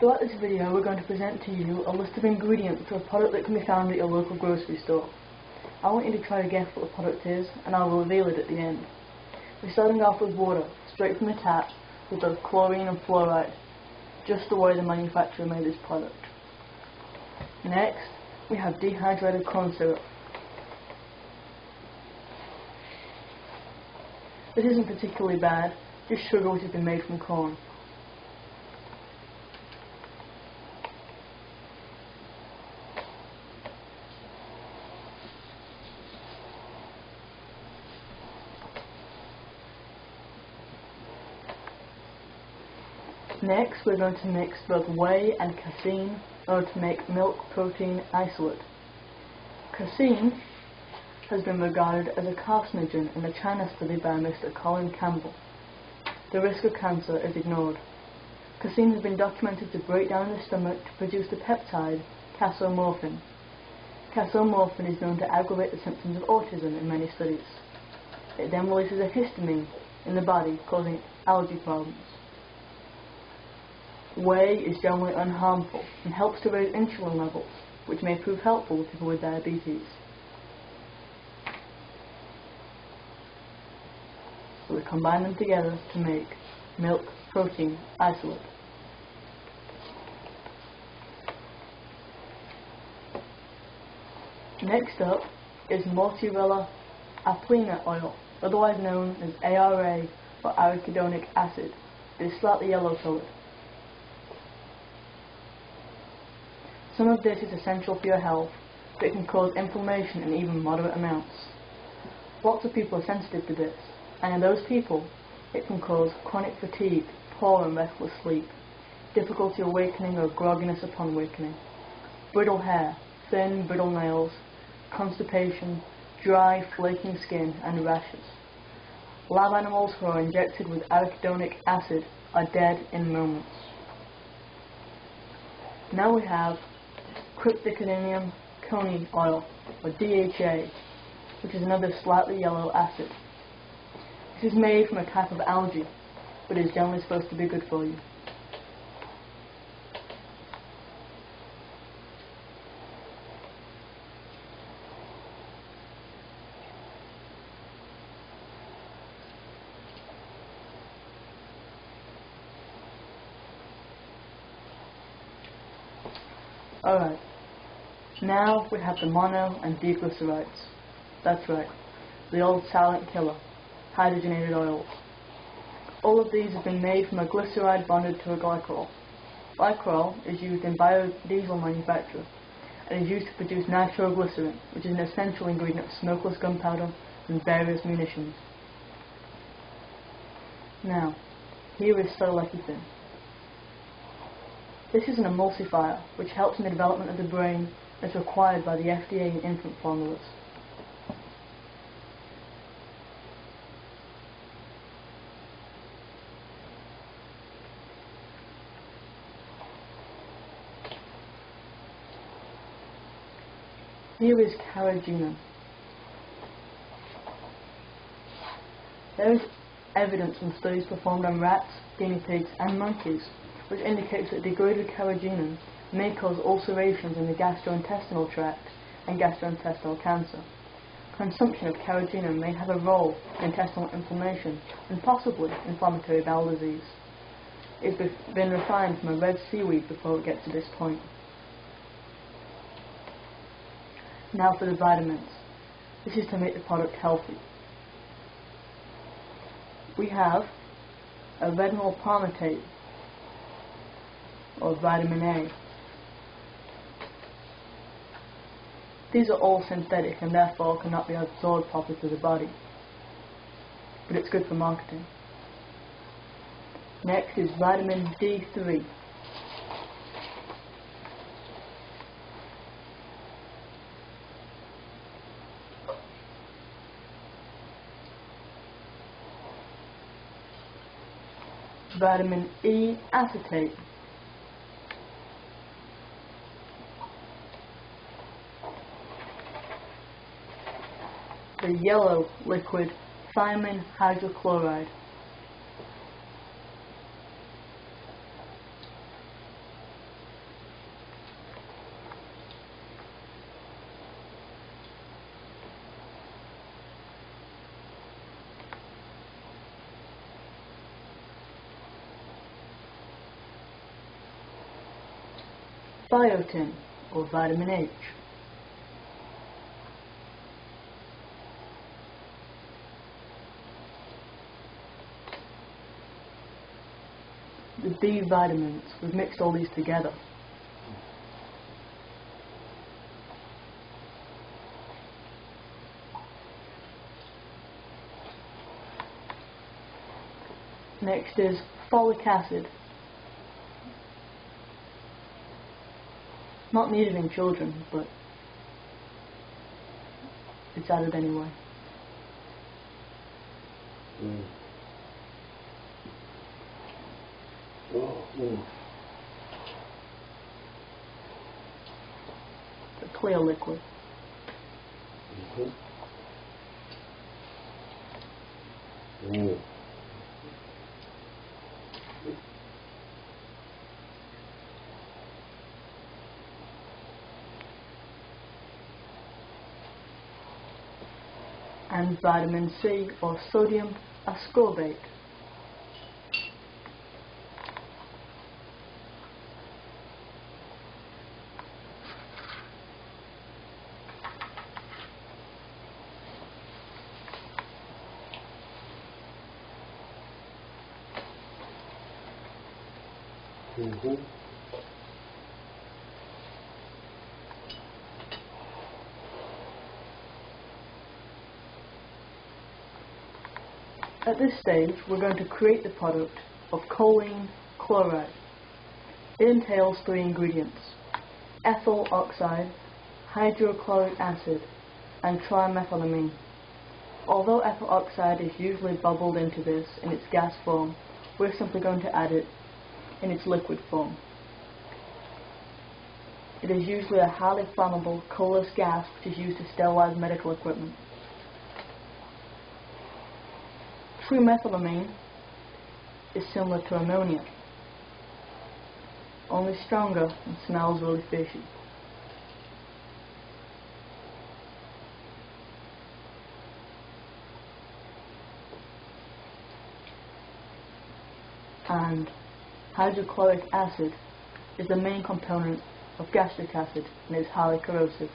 Throughout this video we're going to present to you a list of ingredients for a product that can be found at your local grocery store. I want you to try to guess what the product is and I will reveal it at the end. We're starting off with water, straight from the tap, with both chlorine and fluoride, just the way the manufacturer made this product. Next, we have dehydrated corn syrup. This isn't particularly bad, just sugar which has been made from corn. Next, we're going to mix both whey and casein in order to make milk protein isolate. Casein has been regarded as a carcinogen in a China study by Mr. Colin Campbell. The risk of cancer is ignored. Casein has been documented to break down in the stomach to produce the peptide casomorphin. Casomorphin is known to aggravate the symptoms of autism in many studies. It then releases a histamine in the body, causing allergy problems. Whey is generally unharmful and helps to raise insulin levels, which may prove helpful to people with diabetes. So we combine them together to make milk protein isolate. Next up is Mortierella alpina oil, otherwise known as ARA or arachidonic acid. It is slightly yellow colored. Some of this is essential for your health, but it can cause inflammation in even moderate amounts. Lots of people are sensitive to this, and in those people, it can cause chronic fatigue, poor and restless sleep, difficulty awakening or grogginess upon wakening, brittle hair, thin, brittle nails, constipation, dry, flaking skin, and rashes. Lab animals who are injected with arachidonic acid are dead in moments. Now we have Crypthecodinium cohnii oil, or DHA, which is another slightly yellow acid. This is made from a type of algae, but is generally supposed to be good for you. Alright, now we have the mono and diglycerides. That's right, the old silent killer, hydrogenated oils. All of these have been made from a glyceride bonded to a glycerol. Glycerol is used in biodiesel manufacture and is used to produce nitroglycerin, which is an essential ingredient of smokeless gunpowder and various munitions. Now, here is lecithin. This is an emulsifier, which helps in the development of the brain as required by the FDA in infant formulas. Here is carrageenan. There is evidence from studies performed on rats, guinea pigs and monkeys which indicates that degraded carrageenan may cause ulcerations in the gastrointestinal tract and gastrointestinal cancer. Consumption of carrageenan may have a role in intestinal inflammation and possibly inflammatory bowel disease. It's been refined from a red seaweed before it gets to this point. Now for the vitamins. This is to make the product healthy. We have a retinol palmitate, or vitamin A. These are all synthetic and therefore cannot be absorbed properly through the body. But it's good for marketing. Next is vitamin D3. Vitamin E acetate. yellow liquid thiamine hydrochloride. biotin or vitamin H. The B vitamins, we've mixed all these together. Next is folic acid. Not needed in children, but it's added anyway. Mm. Mm. A clear liquid. Mhm. Mm. and vitamin C or sodium ascorbate. At this stage, we're going to create the product of choline chloride. It entails three ingredients, ethyl oxide, hydrochloric acid, and trimethylamine. Although ethyl oxide is usually bubbled into this in its gas form, we're simply going to add it in its liquid form. It is usually a highly flammable, colorless gas which is used to sterilize medical equipment. Trimethylamine is similar to ammonia, only stronger and smells really fishy. And hydrochloric acid is the main component of gastric acid and is highly corrosive.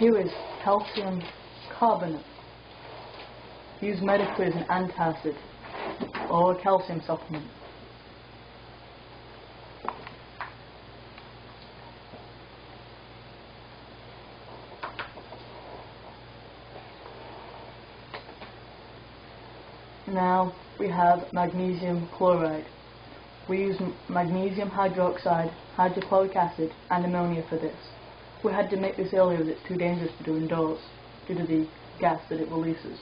Here is calcium carbonate, used medically as an antacid or a calcium supplement. Now we have magnesium chloride. We use magnesium hydroxide, hydrochloric acid and ammonia for this. We had to make this earlier as it's too dangerous to do indoors due to the gas that it releases.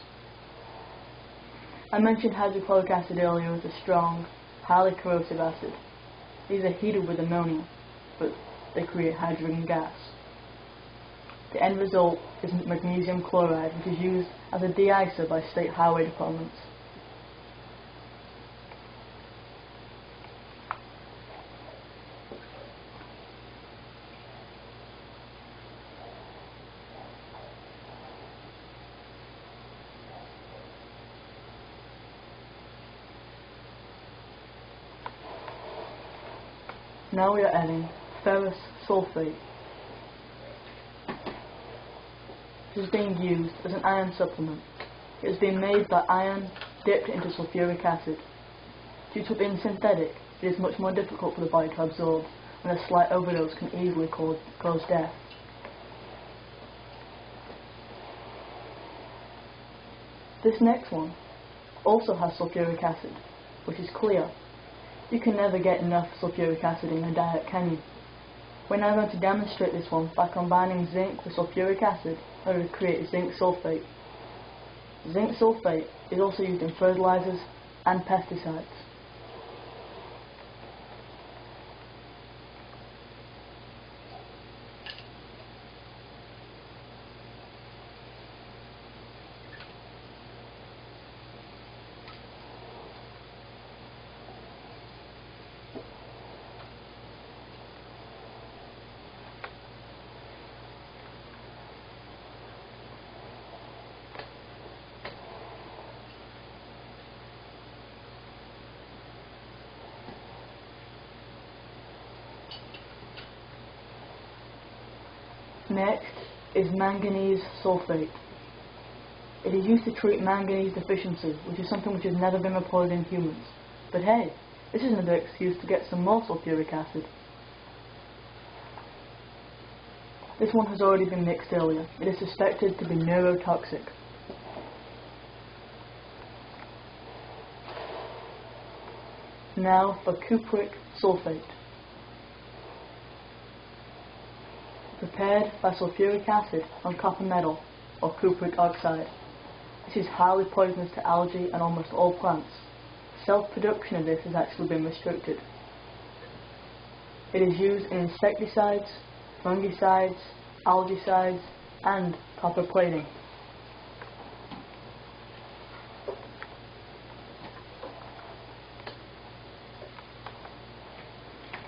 I mentioned hydrochloric acid earlier as a strong, highly corrosive acid. These are heated with ammonia, but they create hydrogen gas. The end result is magnesium chloride, which is used as a de-icer by state highway departments. Now we are adding ferrous sulfate. It is being used as an iron supplement. It has been made by iron dipped into sulfuric acid. Due to being synthetic, it is much more difficult for the body to absorb, and a slight overdose can easily cause, cause death. This next one also has sulfuric acid, which is clear. You can never get enough sulfuric acid in your diet, can you? We're now going to demonstrate this one by combining zinc with sulfuric acid to create zinc sulfate. Zinc sulfate is also used in fertilizers and pesticides. Next is manganese sulfate. It is used to treat manganese deficiency, which is something which has never been reported in humans. But hey, this is another excuse to get some more sulfuric acid. This one has already been mixed earlier. It is suspected to be neurotoxic. Now for cupric sulfate. Prepared by sulfuric acid on copper metal or cupric oxide. This is highly poisonous to algae and almost all plants. Self-production of this has actually been restricted. It is used in insecticides, fungicides, algicides, and copper plating.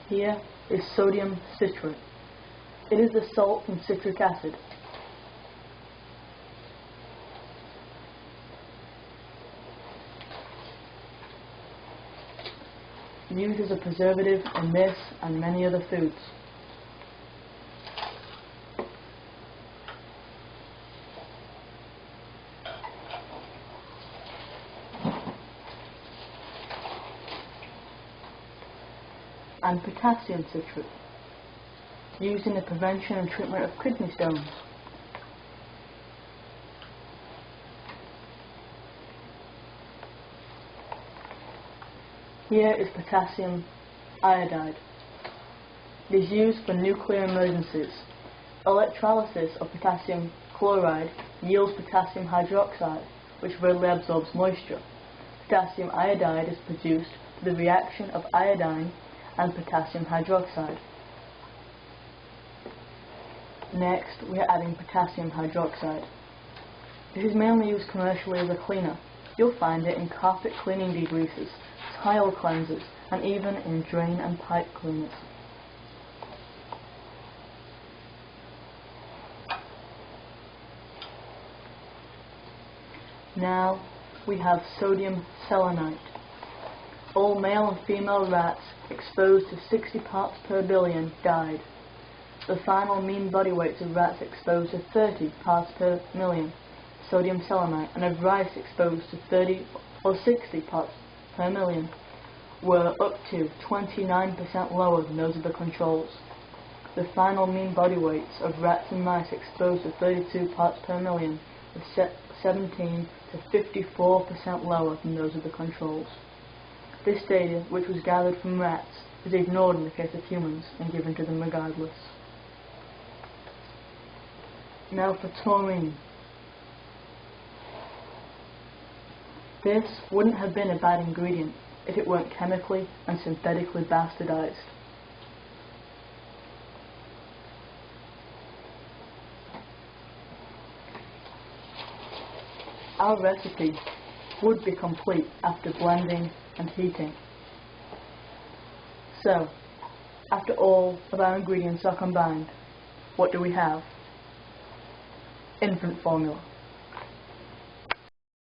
Here is sodium citrate. It is the salt from citric acid. Used as a preservative in this and many other foods. and potassium citrate, used in the prevention and treatment of kidney stones. Here is potassium iodide. It is used for nuclear emergencies. Electrolysis of potassium chloride yields potassium hydroxide, which readily absorbs moisture. Potassium iodide is produced through the reaction of iodine and potassium hydroxide. Next, we are adding potassium hydroxide. This is mainly used commercially as a cleaner. You'll find it in carpet cleaning degreasers, tile cleansers, and even in drain and pipe cleaners. Now we have sodium selenite. All male and female rats exposed to 60 parts per billion died. The final mean body weights of rats exposed to 30 parts per million sodium selenite and of rice exposed to 30 or 60 parts per million were up to 29% lower than those of the controls. The final mean body weights of rats and mice exposed to 32 parts per million were 17 to 54% lower than those of the controls. This data, which was gathered from rats, is ignored in the case of humans and given to them regardless. Now for taurine. This wouldn't have been a bad ingredient if it weren't chemically and synthetically bastardized. Our recipe would be complete after blending and heating. So, after all of our ingredients are combined, what do we have? Infant formula.